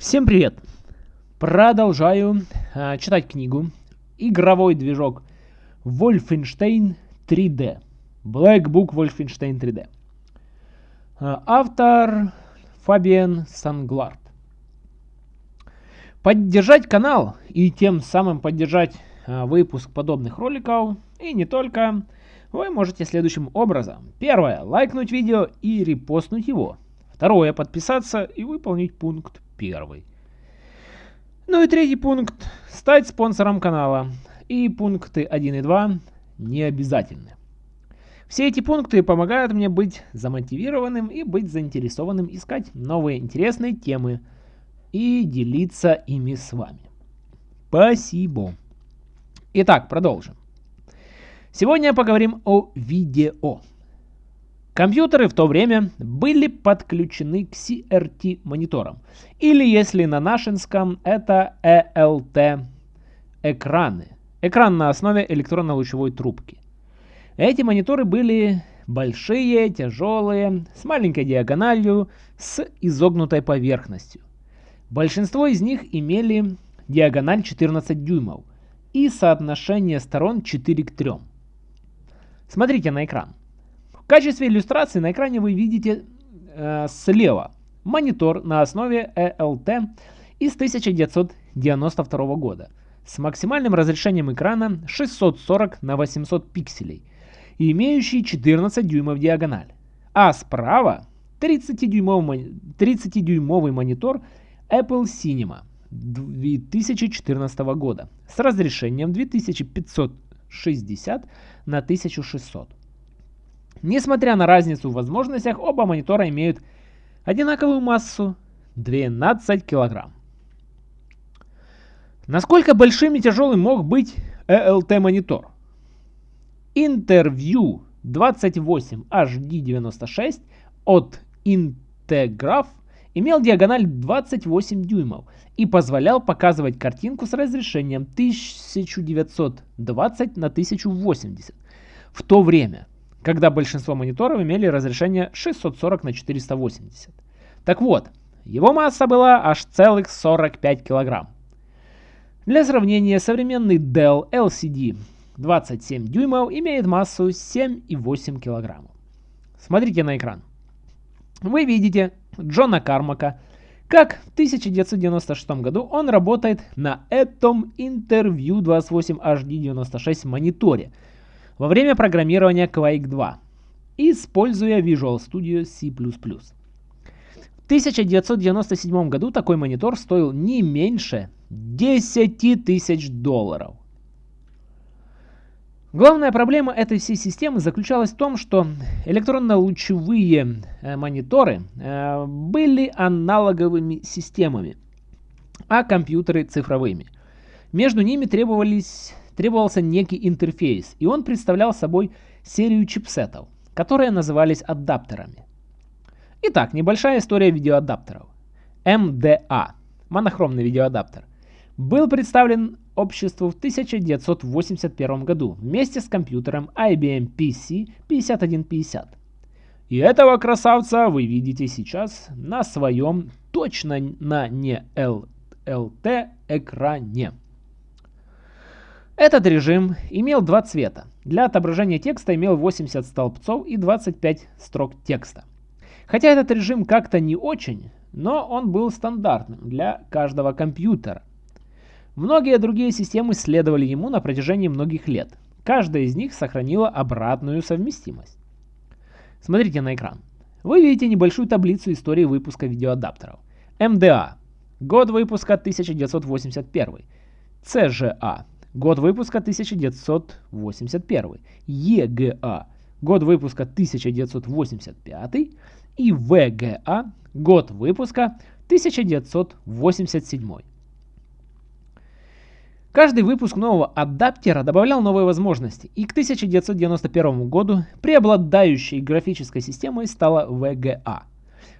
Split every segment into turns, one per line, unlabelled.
Всем привет! Продолжаю э, читать книгу «Игровой движок Wolfenstein 3D». Black Book Wolfenstein 3D. Э, автор Фабиан Санглард. Поддержать канал и тем самым поддержать э, выпуск подобных роликов, и не только, вы можете следующим образом. Первое. Лайкнуть видео и репостнуть его. Второе. Подписаться и выполнить пункт первый. Ну и третий пункт. Стать спонсором канала. И пункты 1 и 2 не обязательны. Все эти пункты помогают мне быть замотивированным и быть заинтересованным искать новые интересные темы и делиться ими с вами. Спасибо. Итак, продолжим. Сегодня поговорим о видео. Компьютеры в то время были подключены к CRT мониторам, или если на нашинском это ELT экраны, экран на основе электронно-лучевой трубки. Эти мониторы были большие, тяжелые, с маленькой диагональю, с изогнутой поверхностью. Большинство из них имели диагональ 14 дюймов и соотношение сторон 4 к 3. Смотрите на экран. Качестве иллюстрации на экране вы видите э, слева монитор на основе ELT из 1992 года с максимальным разрешением экрана 640 на 800 пикселей и имеющий 14 дюймов диагональ. А справа 30-дюймовый 30 монитор Apple Cinema 2014 года с разрешением 2560 на 1600. Несмотря на разницу в возможностях, оба монитора имеют одинаковую массу 12 килограмм. Насколько большим и тяжелым мог быть ELT монитор? Интервью 28HD96 от Integraph имел диагональ 28 дюймов и позволял показывать картинку с разрешением 1920 на 1080 в то время, когда большинство мониторов имели разрешение 640 на 480. Так вот, его масса была аж целых 45 килограмм. Для сравнения, современный Dell LCD 27 дюймов имеет массу 7,8 килограммов. Смотрите на экран. Вы видите Джона Кармака, как в 1996 году он работает на этом интервью 28HD96 мониторе во время программирования Quake 2, используя Visual Studio C++. В 1997 году такой монитор стоил не меньше 10 тысяч долларов. Главная проблема этой всей системы заключалась в том, что электронно-лучевые э, мониторы э, были аналоговыми системами, а компьютеры цифровыми. Между ними требовались, требовался некий интерфейс, и он представлял собой серию чипсетов, которые назывались адаптерами. Итак, небольшая история видеоадаптеров. MDA, монохромный видеоадаптер, был представлен обществу в 1981 году вместе с компьютером IBM PC 5150. И этого красавца вы видите сейчас на своем точно на не LLT экране. Этот режим имел два цвета. Для отображения текста имел 80 столбцов и 25 строк текста. Хотя этот режим как-то не очень, но он был стандартным для каждого компьютера. Многие другие системы следовали ему на протяжении многих лет. Каждая из них сохранила обратную совместимость. Смотрите на экран. Вы видите небольшую таблицу истории выпуска видеоадаптеров. МДА. Год выпуска 1981. ЦЖА. Год выпуска 1981. ЕГА. Год выпуска 1985. И ВГА. Год выпуска 1987. Каждый выпуск нового адаптера добавлял новые возможности, и к 1991 году преобладающей графической системой стала VGA.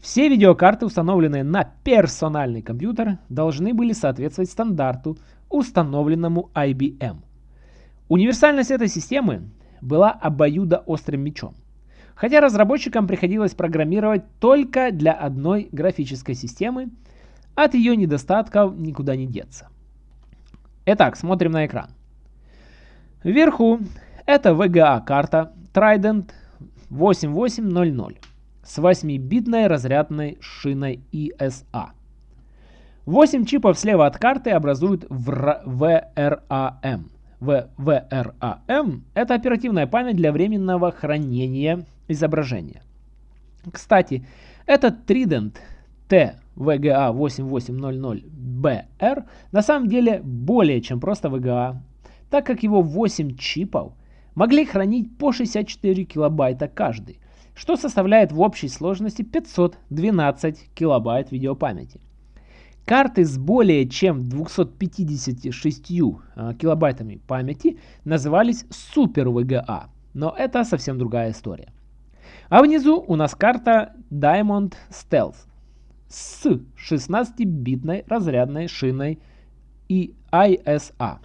Все видеокарты, установленные на персональный компьютер, должны были соответствовать стандарту, установленному IBM. Универсальность этой системы была обоюдоострым мечом. Хотя разработчикам приходилось программировать только для одной графической системы, От ее недостатков никуда не деться. Итак, смотрим на экран. Вверху это VGA-карта Trident 8800 с 8-битной разрядной шиной ESA. 8 чипов слева от карты образуют VRAM. VRAM – это оперативная память для временного хранения изображения. Кстати, этот Trident T VGA 8800BR на самом деле более чем просто VGA, так как его 8 чипов могли хранить по 64 килобайта каждый, что составляет в общей сложности 512 килобайт видеопамяти. Карты с более чем 256 а, килобайтами памяти назывались Super VGA, но это совсем другая история. А внизу у нас карта Diamond Stealth с 16-битной разрядной шиной и ISA.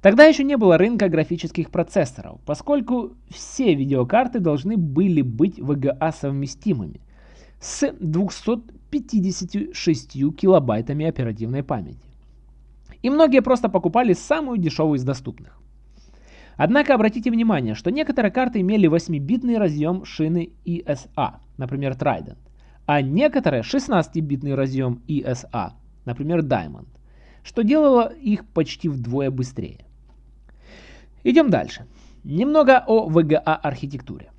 Тогда еще не было рынка графических процессоров, поскольку все видеокарты должны были быть VGA совместимыми с 256 килобайтами оперативной памяти. И многие просто покупали самую дешевую из доступных. Однако обратите внимание, что некоторые карты имели 8-битный разъем шины ESA, например Trident, а некоторые 16-битный разъем ESA, например Diamond, что делало их почти вдвое быстрее. Идем дальше. Немного о VGA архитектуре.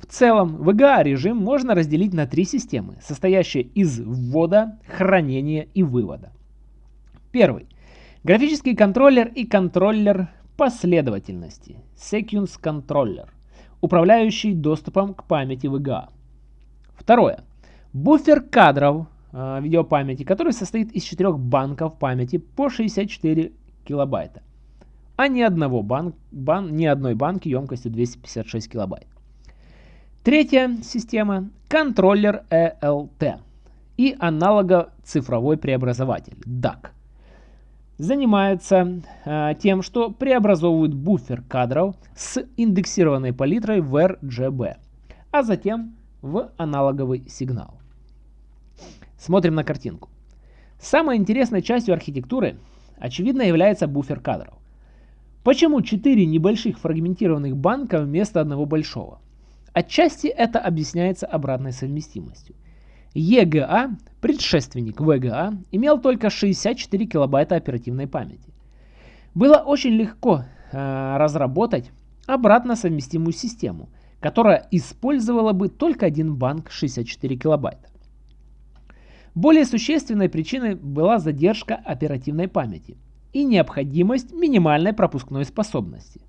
В целом, VGA режим можно разделить на три системы, состоящие из ввода, хранения и вывода. Первый. Графический контроллер и контроллер последовательности, Sequence Controller, управляющий доступом к памяти VGA. Второе. Буфер кадров э, видеопамяти, который состоит из четырех банков памяти по 64 килобайта а ни, одного банк, бан, ни одной банки емкостью 256 килобайт. Третья система – контроллер ELT и аналого-цифровой преобразователь DAC. Занимается э, тем, что преобразовывают буфер кадров с индексированной палитрой в RGB, а затем в аналоговый сигнал. Смотрим на картинку. Самой интересной частью архитектуры, очевидно, является буфер кадров. Почему 4 небольших фрагментированных банка вместо одного большого? Отчасти это объясняется обратной совместимостью. EGA, предшественник VGA, имел только 64 килобайта оперативной памяти. Было очень легко э, разработать обратно совместимую систему, которая использовала бы только один банк 64 килобайта. Более существенной причиной была задержка оперативной памяти – и необходимость минимальной пропускной способности.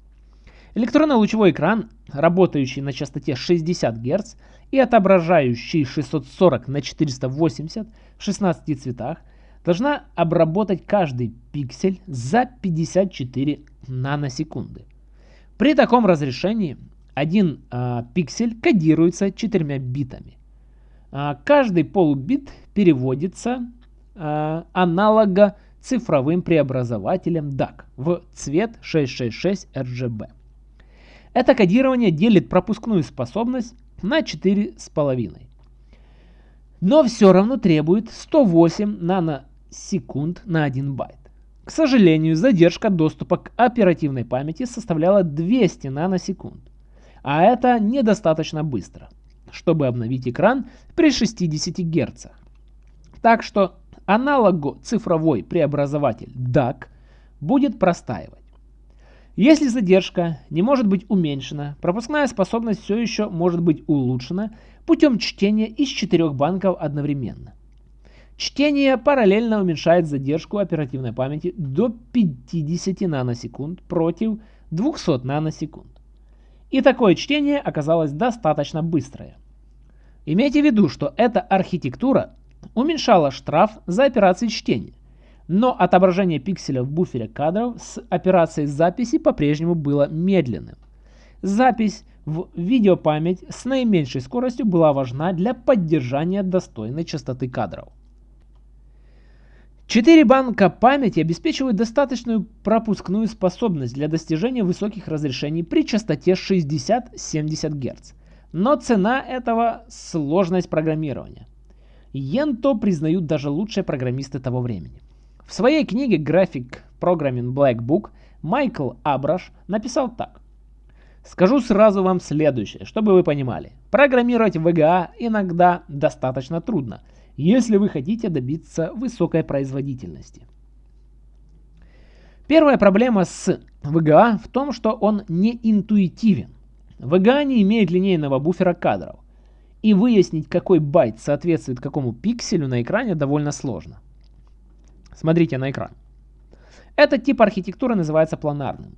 Электронно-лучевой экран, работающий на частоте 60 Гц и отображающий 640 на 480 в 16 цветах, должна обработать каждый пиксель за 54 наносекунды. При таком разрешении один э, пиксель кодируется 4 битами. Э, каждый полубит переводится э, аналога цифровым преобразователем DAC в цвет 666 RGB. Это кодирование делит пропускную способность на 4,5. Но все равно требует 108 наносекунд на 1 байт. К сожалению, задержка доступа к оперативной памяти составляла 200 наносекунд. А это недостаточно быстро, чтобы обновить экран при 60 Гц. Так что аналого-цифровой преобразователь DAC будет простаивать. Если задержка не может быть уменьшена, пропускная способность все еще может быть улучшена путем чтения из четырех банков одновременно. Чтение параллельно уменьшает задержку оперативной памяти до 50 наносекунд против 200 наносекунд. И такое чтение оказалось достаточно быстрое. Имейте в виду, что эта архитектура уменьшала штраф за операции чтения. Но отображение пикселя в буфере кадров с операцией записи по-прежнему было медленным. Запись в видеопамять с наименьшей скоростью была важна для поддержания достойной частоты кадров. Четыре банка памяти обеспечивают достаточную пропускную способность для достижения высоких разрешений при частоте 60-70 Гц. Но цена этого – сложность программирования. Йенто признают даже лучшие программисты того времени. В своей книге «Graphic Programming Black Book» Майкл Абраш написал так. Скажу сразу вам следующее, чтобы вы понимали. Программировать VGA иногда достаточно трудно, если вы хотите добиться высокой производительности. Первая проблема с VGA в том, что он не интуитивен. VGA не имеет линейного буфера кадров. И выяснить, какой байт соответствует какому пикселю на экране довольно сложно. Смотрите на экран. Этот тип архитектуры называется планарным.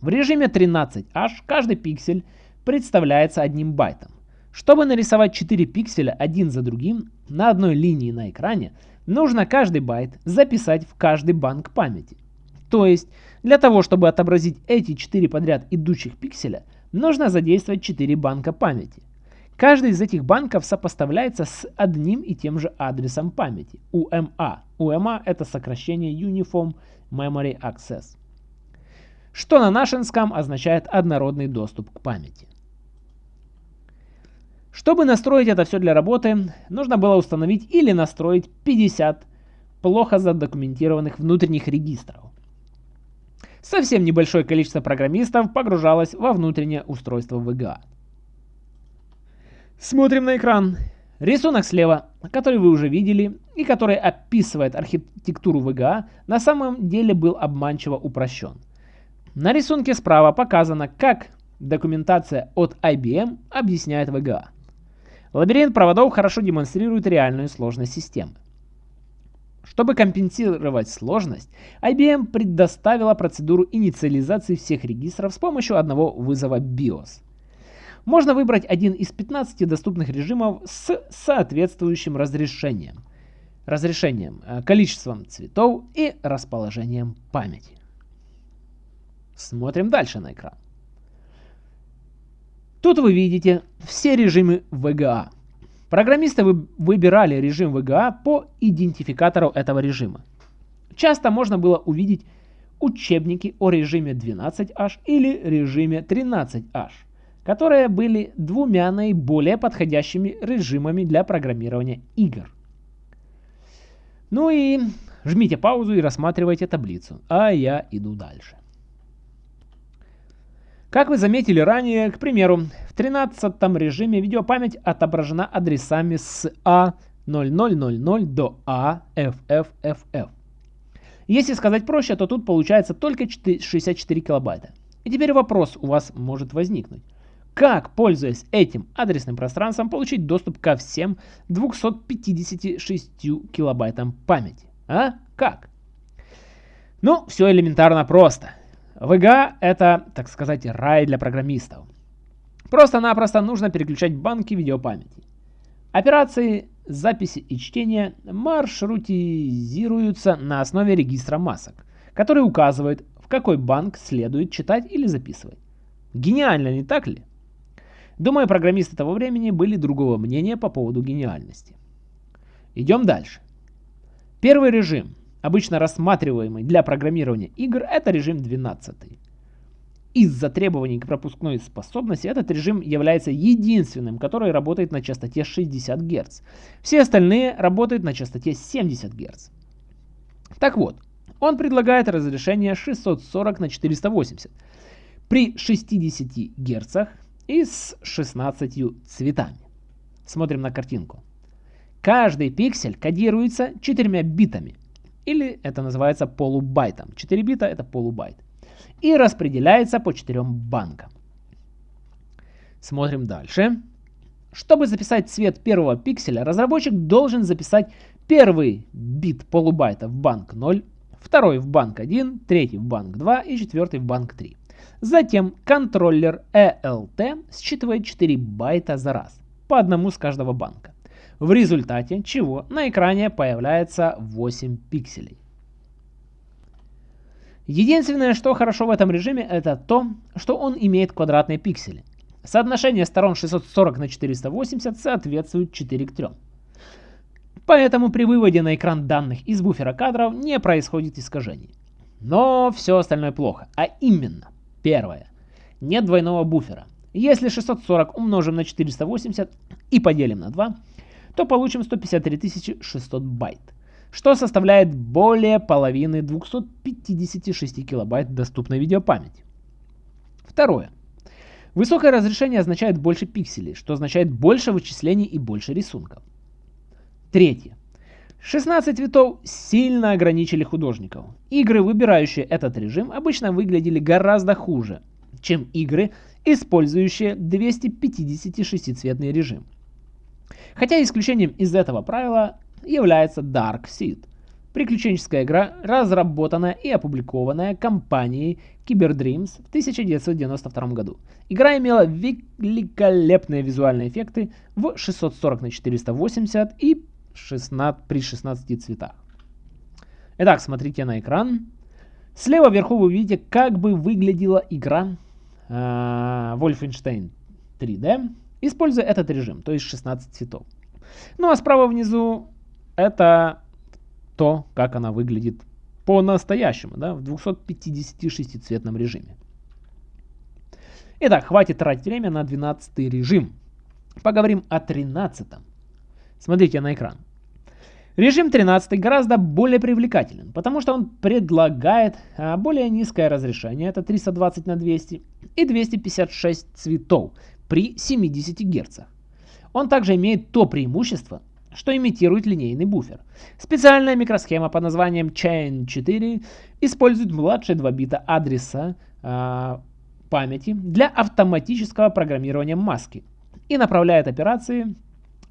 В режиме 13H каждый пиксель представляется одним байтом. Чтобы нарисовать 4 пикселя один за другим на одной линии на экране, нужно каждый байт записать в каждый банк памяти. То есть, для того, чтобы отобразить эти 4 подряд идущих пикселя, нужно задействовать 4 банка памяти. Каждый из этих банков сопоставляется с одним и тем же адресом памяти – UMA. UMA – это сокращение Uniform Memory Access, что на нашинском означает однородный доступ к памяти. Чтобы настроить это все для работы, нужно было установить или настроить 50 плохо задокументированных внутренних регистров. Совсем небольшое количество программистов погружалось во внутреннее устройство VGA. Смотрим на экран. Рисунок слева, который вы уже видели и который описывает архитектуру VGA, на самом деле был обманчиво упрощен. На рисунке справа показано, как документация от IBM объясняет VGA. Лабиринт проводов хорошо демонстрирует реальную сложность системы. Чтобы компенсировать сложность, IBM предоставила процедуру инициализации всех регистров с помощью одного вызова BIOS. Можно выбрать один из 15 доступных режимов с соответствующим разрешением. Разрешением, э, количеством цветов и расположением памяти. Смотрим дальше на экран. Тут вы видите все режимы VGA. Программисты выбирали режим VGA по идентификатору этого режима. Часто можно было увидеть учебники о режиме 12H или режиме 13H которые были двумя наиболее подходящими режимами для программирования игр. Ну и жмите паузу и рассматривайте таблицу, а я иду дальше. Как вы заметили ранее, к примеру, в 13 режиме видеопамять отображена адресами с A0000 до AFFFF. Если сказать проще, то тут получается только 64 килобайта. И теперь вопрос у вас может возникнуть. Как, пользуясь этим адресным пространством, получить доступ ко всем 256 килобайтам памяти? А? Как? Ну, все элементарно просто. VGA это, так сказать, рай для программистов. Просто-напросто нужно переключать банки видеопамяти. Операции записи и чтения маршрутизируются на основе регистра масок, который указывает, в какой банк следует читать или записывать. Гениально, не так ли? Думаю, программисты того времени были другого мнения по поводу гениальности. Идем дальше. Первый режим, обычно рассматриваемый для программирования игр, это режим 12. Из-за требований к пропускной способности этот режим является единственным, который работает на частоте 60 Гц. Все остальные работают на частоте 70 Гц. Так вот, он предлагает разрешение 640 на 480 при 60 Гц и с 16 цветами. Смотрим на картинку. Каждый пиксель кодируется 4 битами, или это называется полубайтом. 4 бита это полубайт. И распределяется по 4 банкам. Смотрим дальше. Чтобы записать цвет первого пикселя, разработчик должен записать первый бит полубайта в банк 0, второй в банк 1, третий в банк 2 и четвертый в банк 3. Затем контроллер ELT считывает 4 байта за раз, по одному с каждого банка. В результате чего на экране появляется 8 пикселей. Единственное, что хорошо в этом режиме, это то, что он имеет квадратные пиксели. Соотношение сторон 640 на 480 соответствует 4 к 3. Поэтому при выводе на экран данных из буфера кадров не происходит искажений. Но все остальное плохо, а именно – Первое. Нет двойного буфера. Если 640 умножим на 480 и поделим на 2, то получим 153 600 байт, что составляет более половины 256 килобайт доступной видеопамяти. Второе. Высокое разрешение означает больше пикселей, что означает больше вычислений и больше рисунков. Третье. 16 цветов сильно ограничили художников. Игры, выбирающие этот режим, обычно выглядели гораздо хуже, чем игры, использующие 256-цветный режим. Хотя исключением из этого правила является Dark Seed. Приключенческая игра, разработанная и опубликованная компанией Cyberdreams в 1992 году. Игра имела великолепные визуальные эффекты в 640 на 480 и 16, при 16 цветах. Итак, смотрите на экран. Слева вверху вы видите, как бы выглядела игра э, Wolfenstein 3D, используя этот режим, то есть 16 цветов. Ну а справа внизу это то, как она выглядит по-настоящему, да, в 256-цветном режиме. Итак, хватит тратить время на 12 режим. Поговорим о 13. -м. Смотрите на экран. Режим 13 гораздо более привлекателен, потому что он предлагает а, более низкое разрешение, это 320 на 200, и 256 цветов при 70 Гц. Он также имеет то преимущество, что имитирует линейный буфер. Специальная микросхема под названием Chain4 использует младшие 2 бита адреса э, памяти для автоматического программирования маски и направляет операции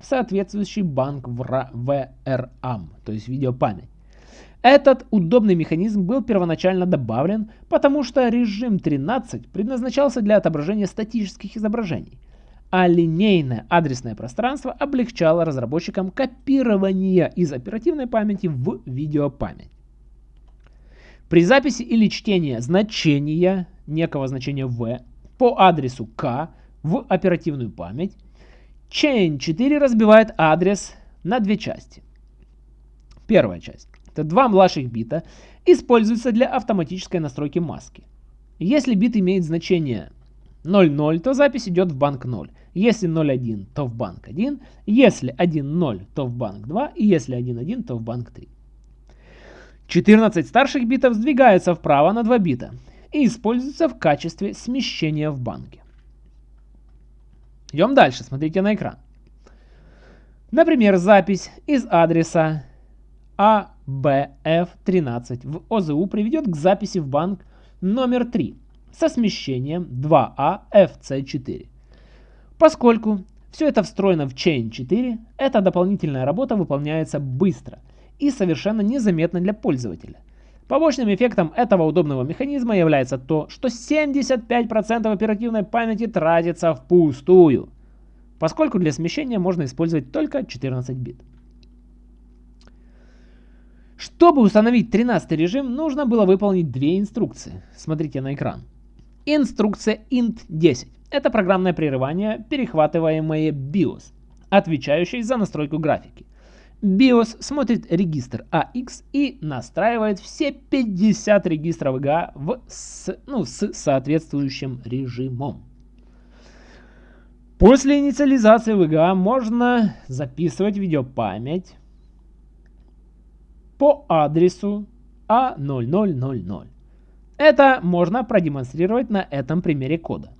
соответствующий банк VRAM, то есть видеопамять. Этот удобный механизм был первоначально добавлен, потому что режим 13 предназначался для отображения статических изображений, а линейное адресное пространство облегчало разработчикам копирование из оперативной памяти в видеопамять. При записи или чтении значения некого значения v по адресу k в оперативную память Chain 4 разбивает адрес на две части. Первая часть. Это два младших бита, используются для автоматической настройки маски. Если бит имеет значение 0,0, то запись идет в банк 0. Если 0,1, то в банк 1. Если 1,0, то в банк 2. И если 1,1, то в банк 3. 14 старших битов сдвигаются вправо на 2 бита и используются в качестве смещения в банке. Идем дальше, смотрите на экран. Например, запись из адреса ABF13 в ОЗУ приведет к записи в банк номер 3 со смещением 2AFC4. Поскольку все это встроено в Chain 4, эта дополнительная работа выполняется быстро и совершенно незаметно для пользователя. Побочным эффектом этого удобного механизма является то, что 75% оперативной памяти тратится впустую, поскольку для смещения можно использовать только 14 бит. Чтобы установить 13 режим, нужно было выполнить две инструкции. Смотрите на экран. Инструкция int10. Это программное прерывание, перехватываемое BIOS, отвечающее за настройку графики. BIOS смотрит регистр AX и настраивает все 50 регистров VGA в, с, ну, с соответствующим режимом. После инициализации VGA можно записывать видеопамять по адресу A0000. Это можно продемонстрировать на этом примере кода.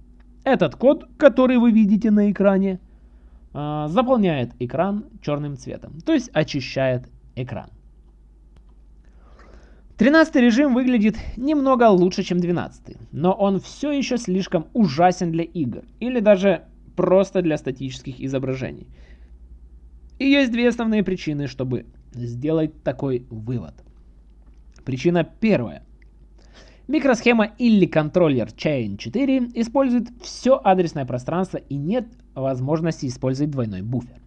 Этот код, который вы видите на экране, а, заполняет экран черным цветом, то есть очищает экран. 13 режим выглядит немного лучше, чем 12, но он все еще слишком ужасен для игр, или даже просто для статических изображений. И есть две основные причины, чтобы сделать такой вывод. Причина первая. Микросхема или контроллер Chain 4 использует все адресное пространство и нет возможности использовать двойной буфер.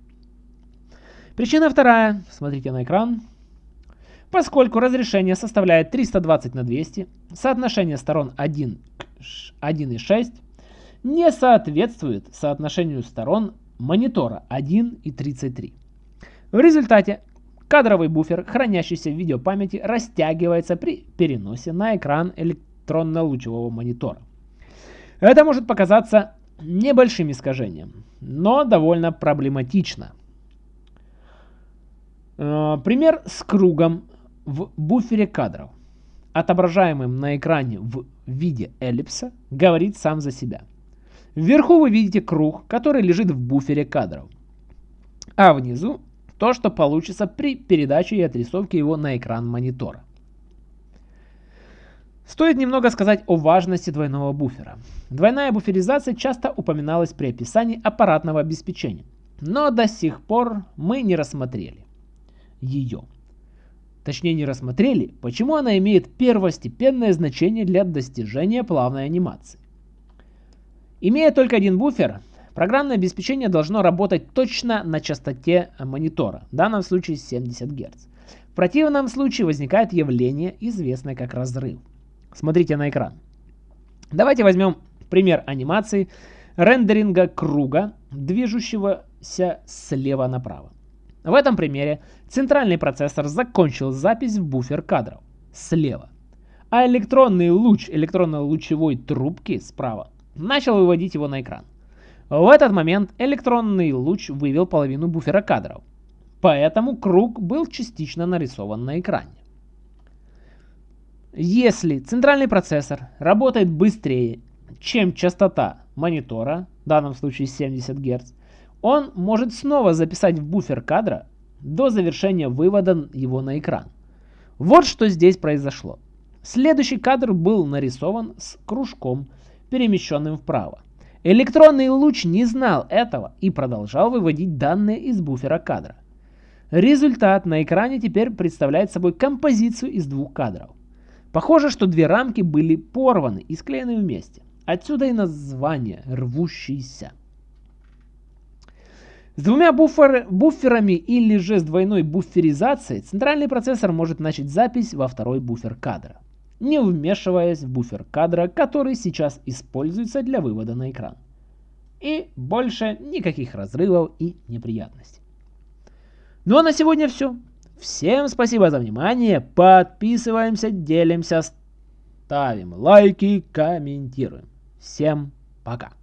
Причина вторая. Смотрите на экран. Поскольку разрешение составляет 320 на 200, соотношение сторон 1 к 1,6 не соответствует соотношению сторон монитора 1 и 33. В результате Кадровый буфер, хранящийся в видеопамяти, растягивается при переносе на экран электронно-лучевого монитора. Это может показаться небольшим искажением, но довольно проблематично. Э, пример с кругом в буфере кадров, отображаемым на экране в виде эллипса, говорит сам за себя. Вверху вы видите круг, который лежит в буфере кадров, а внизу то, что получится при передаче и отрисовке его на экран монитора. Стоит немного сказать о важности двойного буфера. Двойная буферизация часто упоминалась при описании аппаратного обеспечения, но до сих пор мы не рассмотрели ее. Точнее не рассмотрели, почему она имеет первостепенное значение для достижения плавной анимации. Имея только один буфер, программное обеспечение должно работать точно на частоте монитора, в данном случае 70 Гц. В противном случае возникает явление, известное как разрыв. Смотрите на экран. Давайте возьмем пример анимации рендеринга круга, движущегося слева направо. В этом примере центральный процессор закончил запись в буфер кадров слева, а электронный луч электронно-лучевой трубки справа начал выводить его на экран. В этот момент электронный луч вывел половину буфера кадров, поэтому круг был частично нарисован на экране. Если центральный процессор работает быстрее, чем частота монитора, в данном случае 70 Гц, он может снова записать в буфер кадра до завершения вывода его на экран. Вот что здесь произошло. Следующий кадр был нарисован с кружком, перемещенным вправо. Электронный луч не знал этого и продолжал выводить данные из буфера кадра. Результат на экране теперь представляет собой композицию из двух кадров. Похоже, что две рамки были порваны и склеены вместе. Отсюда и название «рвущийся». С двумя буфер, буферами или же с двойной буферизацией центральный процессор может начать запись во второй буфер кадра, не вмешиваясь в буфер кадра, который сейчас используется для вывода на экран. И больше никаких разрывов и неприятностей. Ну а на сегодня все. Всем спасибо за внимание, подписываемся, делимся, ставим лайки, комментируем. Всем пока.